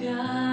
God.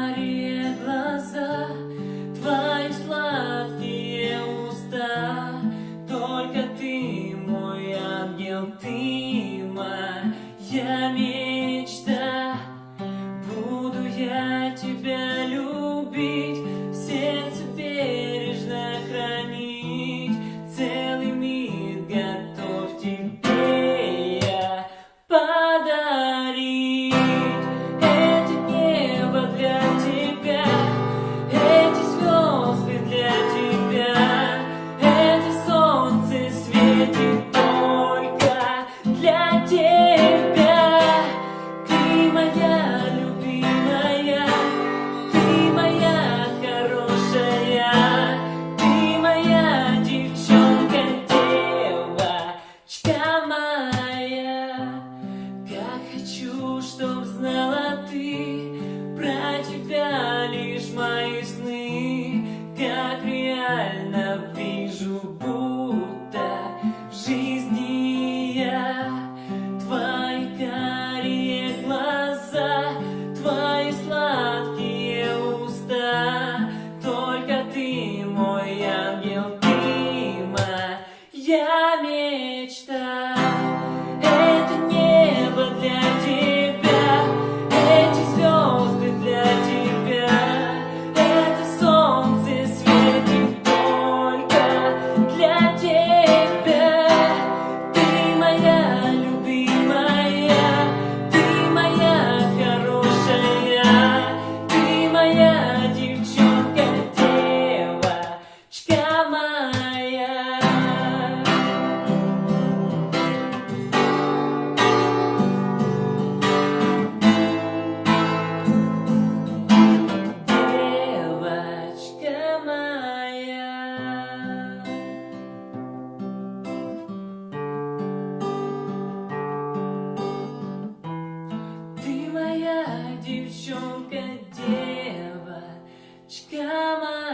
Чтоб знала ты про тебя моя девочка моя.